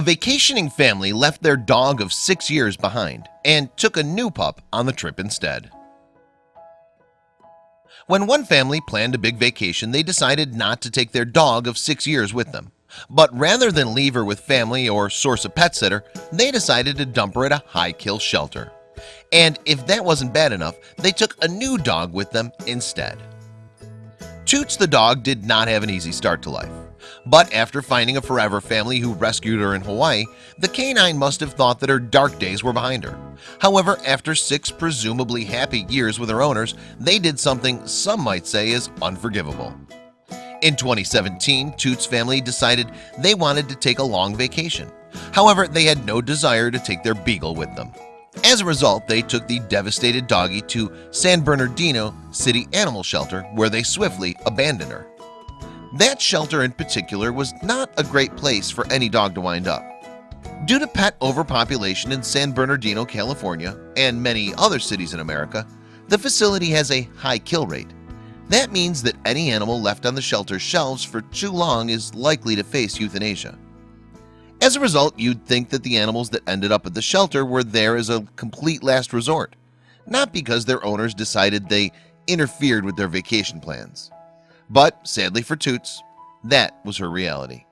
A vacationing family left their dog of six years behind and took a new pup on the trip instead. When one family planned a big vacation They decided not to take their dog of six years with them. But rather than leave her with family or source a pet sitter They decided to dump her at a high-kill shelter. And if that wasn't bad enough they took a new dog with them instead. Toots the dog did not have an easy start to life but after finding a forever family who rescued her in Hawaii the canine must have thought that her dark days were behind her. However after six presumably happy years with her owners they did something some might say is unforgivable. In 2017 Toots family decided they wanted to take a long vacation. However, they had no desire to take their beagle with them. As a result they took the devastated doggy to San Bernardino City Animal Shelter where they swiftly abandoned her that shelter in particular was not a great place for any dog to wind up. Due to pet overpopulation in San Bernardino California and many other cities in America the facility has a high kill rate. That means that any animal left on the shelter shelves for too long is likely to face euthanasia. As a result you'd think that the animals that ended up at the shelter were there as a complete last resort not because their owners decided they interfered with their vacation plans but sadly for Toots that was her reality.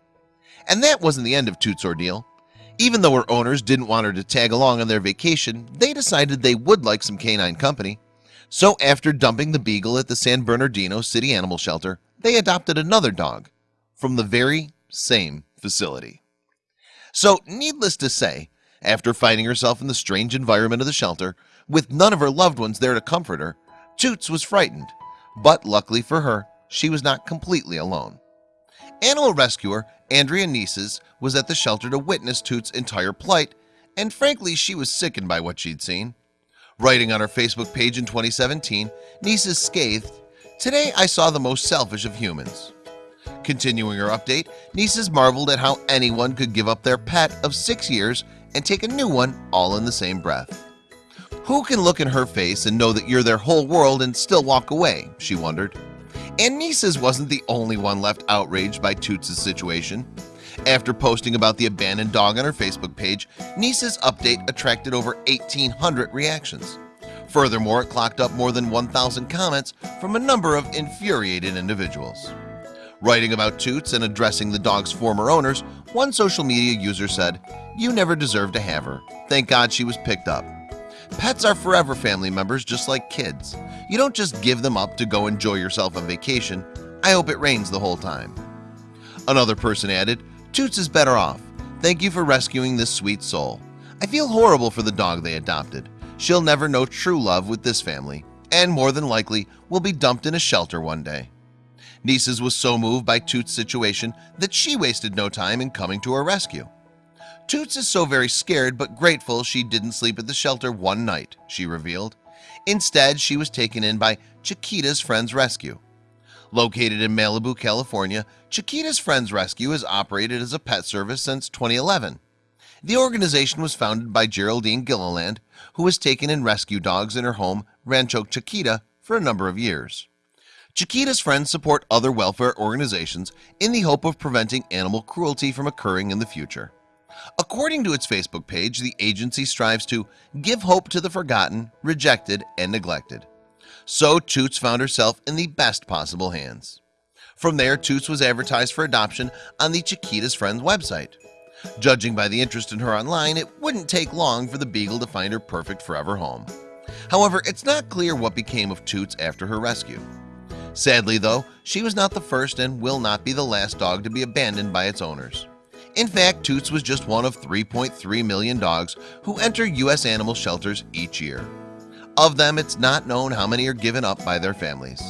And that wasn't the end of Toots ordeal. Even though her owners didn't want her to tag along on their vacation they decided they would like some canine company. So after dumping the Beagle at the San Bernardino City Animal Shelter they adopted another dog from the very same facility. So needless to say after finding herself in the strange environment of the shelter with none of her loved ones there to comfort her Toots was frightened. But luckily for her she was not completely alone animal rescuer Andrea Nieces was at the shelter to witness Toots entire plight and frankly she was sickened by what she'd seen writing on her Facebook page in 2017 Nieces scathed today I saw the most selfish of humans Continuing her update, Nieces marveled at how anyone could give up their pet of six years and take a new one all in the same breath. Who can look in her face and know that you're their whole world and still walk away? She wondered. And Nieces wasn't the only one left outraged by Toots' situation. After posting about the abandoned dog on her Facebook page, Nieces' update attracted over 1,800 reactions. Furthermore, it clocked up more than 1,000 comments from a number of infuriated individuals. Writing about Toots and addressing the dog's former owners, one social media user said, You never deserved to have her. Thank God she was picked up. Pets are forever family members just like kids. You don't just give them up to go enjoy yourself on vacation. I hope it rains the whole time. Another person added, Toots is better off. Thank you for rescuing this sweet soul. I feel horrible for the dog they adopted. She'll never know true love with this family and more than likely will be dumped in a shelter one day. Nieces was so moved by Toots situation that she wasted no time in coming to her rescue Toots is so very scared but grateful she didn't sleep at the shelter one night she revealed instead she was taken in by Chiquita's Friends Rescue. Located in Malibu, California Chiquita's Friends Rescue has operated as a pet service since 2011 the organization was founded by Geraldine Gilliland who has taken in rescue dogs in her home Rancho Chiquita for a number of years. Chiquita's friends support other welfare organizations in the hope of preventing animal cruelty from occurring in the future According to its Facebook page the agency strives to give hope to the forgotten rejected and neglected. So Toots found herself in the best possible hands. From there Toots was advertised for adoption on the Chiquita's friends website. Judging by the interest in her online it wouldn't take long for the Beagle to find her perfect forever home. However, it's not clear what became of Toots after her rescue. Sadly though she was not the first and will not be the last dog to be abandoned by its owners In fact Toots was just one of 3.3 million dogs who enter US animal shelters each year. Of them It's not known how many are given up by their families.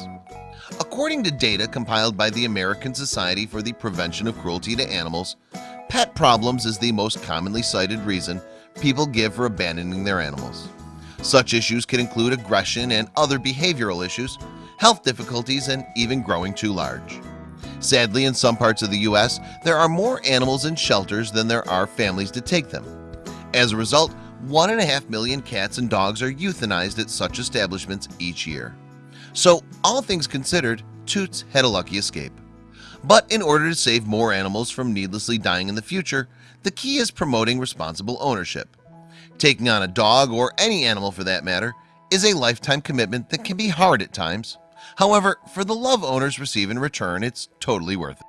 According to data compiled by the American Society for the Prevention of Cruelty to Animals Pet problems is the most commonly cited reason people give for abandoning their animals. Such issues can include aggression and other behavioral issues health difficulties and even growing too large Sadly, in some parts of the U.S., there are more animals in shelters than there are families to take them. As a result, one and a half million cats and dogs are euthanized at such establishments each year. So, all things considered, Toots had a lucky escape. But in order to save more animals from needlessly dying in the future, the key is promoting responsible ownership. Taking on a dog, or any animal for that matter, is a lifetime commitment that can be hard at times however for the love owners receive in return it's totally worth it.